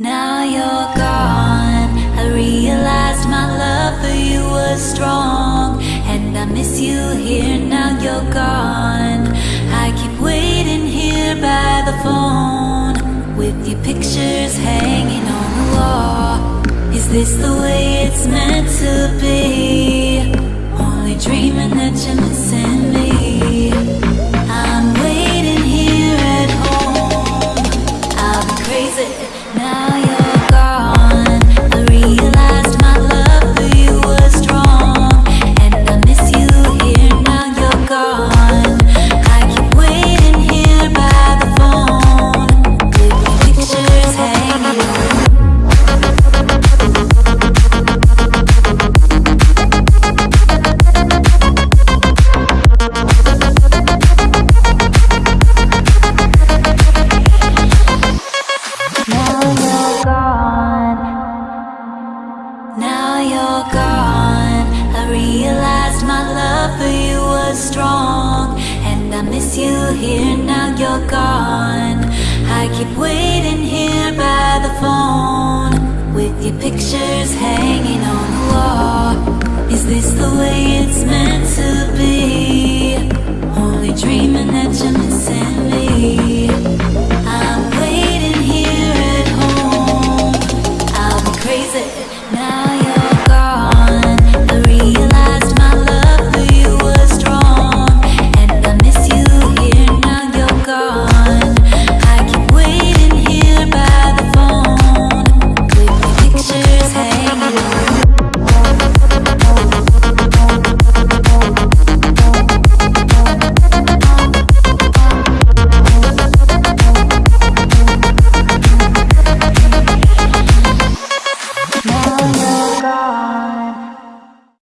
Now you're gone. I realized my love for you was strong. And I miss you here, now you're gone. I keep waiting here by the phone. With your pictures hanging on the wall. Is this the way it's meant to be? Now you're gone. I realized my love for you was strong. And I miss you here. Now you're gone. I keep waiting here by the phone. With your pictures hanging on the wall. Is this the way it's meant